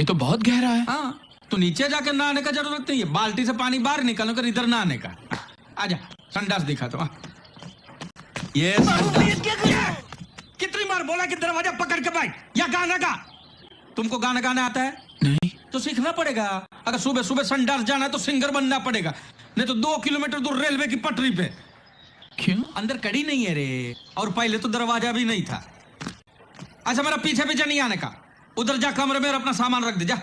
ये तो बहुत गहरा है। हाँ तो नीचे जाकर नहाने का ज़रूरत नहीं है बाल्टी से पानी बाहर निकालो कर इधर नहाने का। आजा संडास दिखा तो हाँ। ये कितनी बार बोला कि दरवाज़ा पकड़ के बैठ या गाना गा। तुमको गाना गाना आता है? नहीं। तो सीखना पड़ेगा। अगर सुबह सुबह संडास जाना है तो सिंगर बनना पड़ेगा। नहीं तो दो किलोमीटर दूर रेलवे की पटरी पे। क्यों? अंदर कड़ी नहीं है रे और पहले तो दरवाज़ा भी नहीं था। अच्छा मेरा पीछे पीछे नहीं आने का। उधर जा कमरे में अपना सामान रख दे जा।